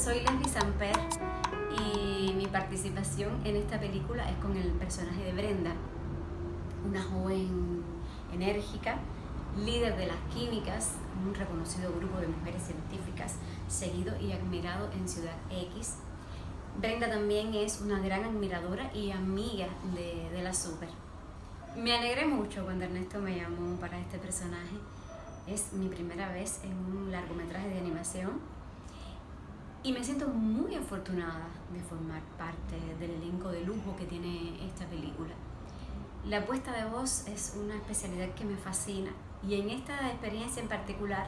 soy Leslie Samper y mi participación en esta película es con el personaje de Brenda, una joven enérgica, líder de las químicas, un reconocido grupo de mujeres científicas, seguido y admirado en Ciudad X. Brenda también es una gran admiradora y amiga de, de la Super. Me alegré mucho cuando Ernesto me llamó para este personaje. Es mi primera vez en un largometraje de animación y me siento muy afortunada de formar parte del elenco de lujo que tiene esta película. La puesta de voz es una especialidad que me fascina y en esta experiencia en particular,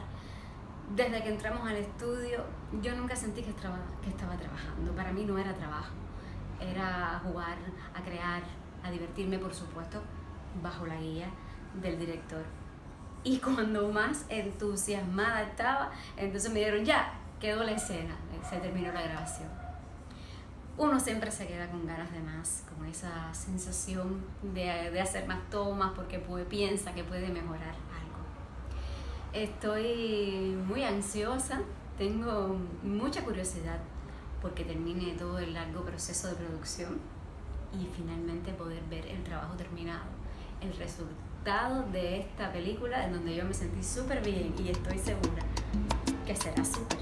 desde que entramos al estudio, yo nunca sentí que estaba, que estaba trabajando. Para mí no era trabajo, era jugar, a crear, a divertirme, por supuesto, bajo la guía del director. Y cuando más entusiasmada estaba, entonces me dieron ya, quedó la escena, se terminó la grabación. Uno siempre se queda con ganas de más, con esa sensación de, de hacer más tomas porque puede, piensa que puede mejorar algo. Estoy muy ansiosa, tengo mucha curiosidad porque termine todo el largo proceso de producción y finalmente poder ver el trabajo terminado, el resultado de esta película en donde yo me sentí súper bien y estoy segura que será súper.